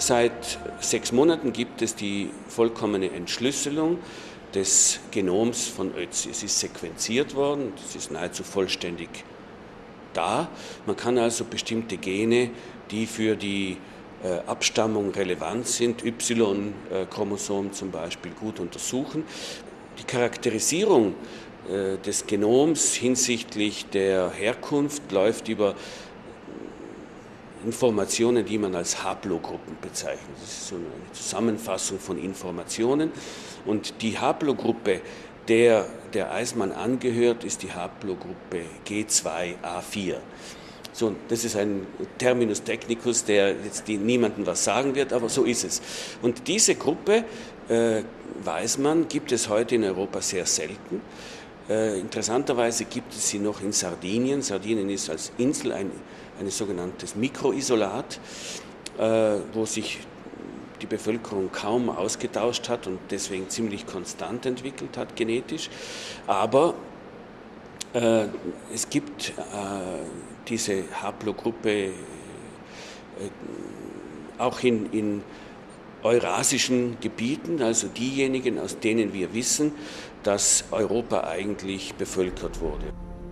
Seit sechs Monaten gibt es die vollkommene Entschlüsselung des Genoms von Ötzi. Es ist sequenziert worden, es ist nahezu vollständig da. Man kann also bestimmte Gene, die für die äh, Abstammung relevant sind, Y-Chromosom zum Beispiel, gut untersuchen. Die Charakterisierung äh, des Genoms hinsichtlich der Herkunft läuft über Informationen, die man als Haplogruppen bezeichnet. Das ist so eine Zusammenfassung von Informationen. Und die Haplogruppe, der der Eismann angehört, ist die Haplogruppe G2A4. So, das ist ein Terminus technicus, der jetzt niemandem was sagen wird, aber so ist es. Und diese Gruppe, äh, weiß man, gibt es heute in Europa sehr selten. Äh, interessanterweise gibt es sie noch in Sardinien. Sardinien ist als Insel ein, ein sogenanntes Mikroisolat, äh, wo sich die Bevölkerung kaum ausgetauscht hat und deswegen ziemlich konstant entwickelt hat genetisch. Aber äh, es gibt äh, diese Haplogruppe äh, auch in, in eurasischen Gebieten, also diejenigen, aus denen wir wissen, dass Europa eigentlich bevölkert wurde.